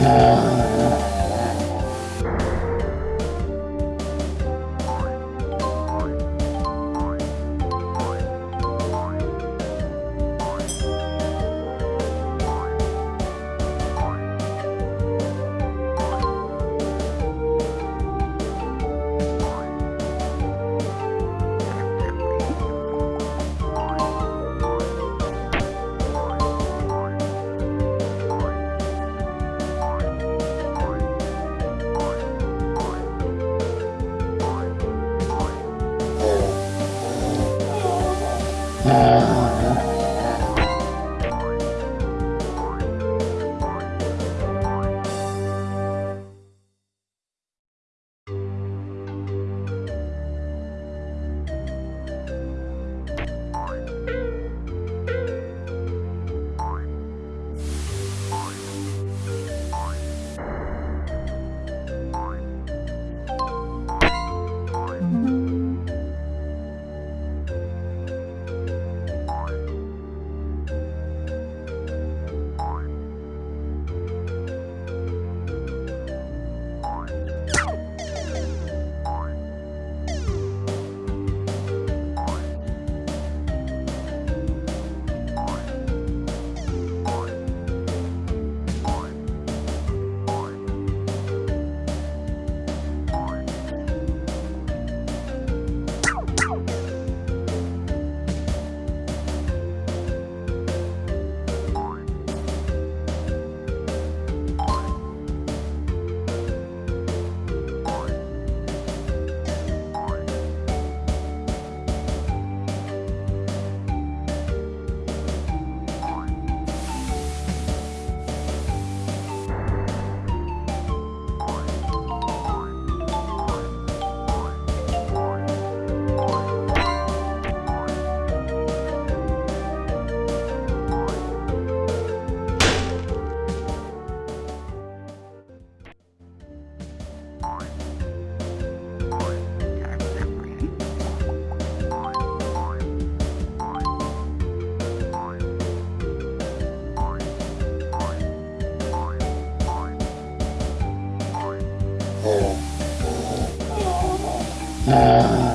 Uh... Uh...